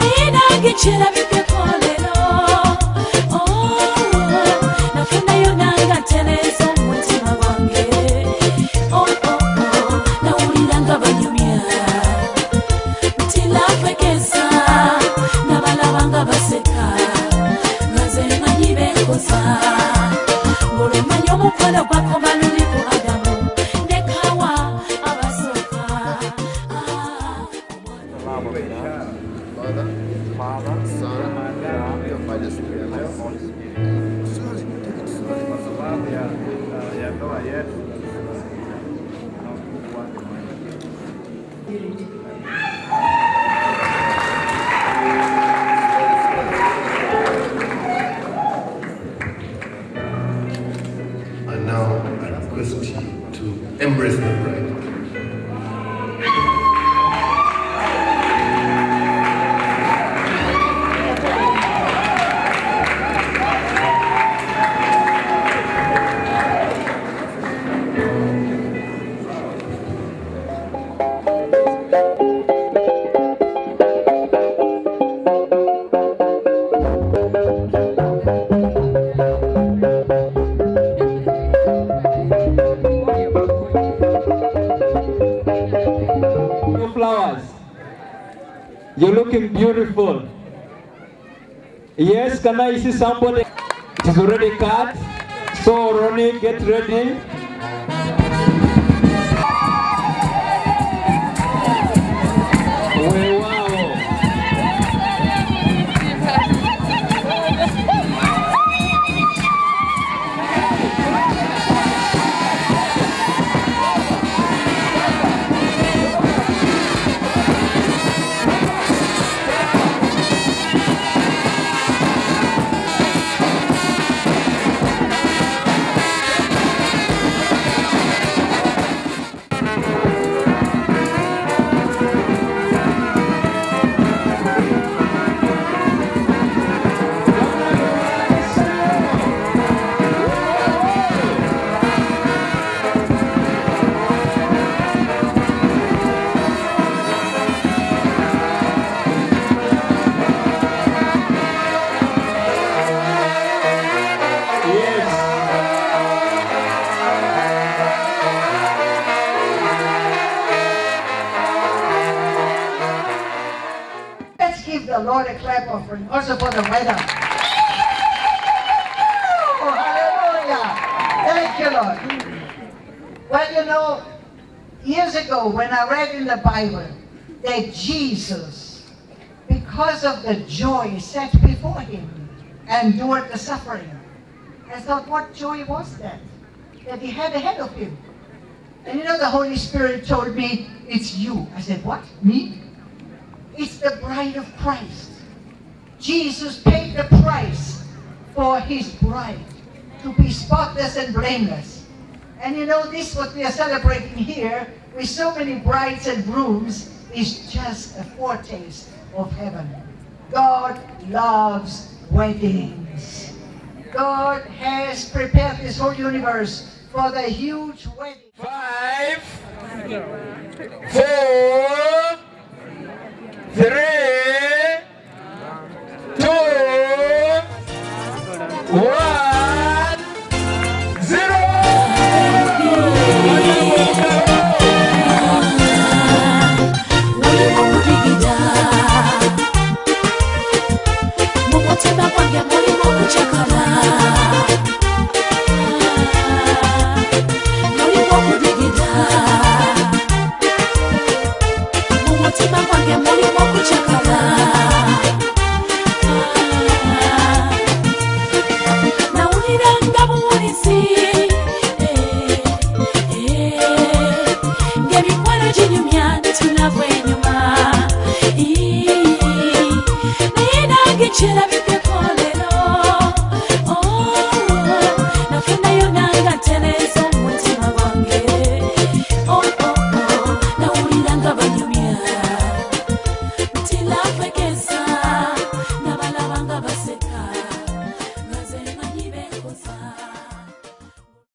ndinagechera vipepolero nafundayo nangatereza umutima wange nawulira ngabanyumya tilapwekesa nabalaba nga baseka ngaze manyi benkosa ngolwemanya omukono gwakom Father, Father, Son, and the Holy Spirit. Sorry, take it slowly. sababu ya, uh, You're looking beautiful. Yes, can I see somebody? It is already cut. So Ronnie, get ready. The Lord a clap offering also for the weather. Oh, hallelujah. Thank you, Lord. Well, you know, years ago when I read in the Bible that Jesus, because of the joy set before him, endured the suffering, I thought, what joy was that? That he had ahead of him. And you know, the Holy Spirit told me, it's you. I said, what? Me? It's the bride of Christ. Jesus paid the price for his bride to be spotless and blameless. And you know, this what we are celebrating here with so many brides and grooms is just a foretaste of heaven. God loves weddings. God has prepared this whole universe for the huge wedding. Five, four, Whoa! should I be?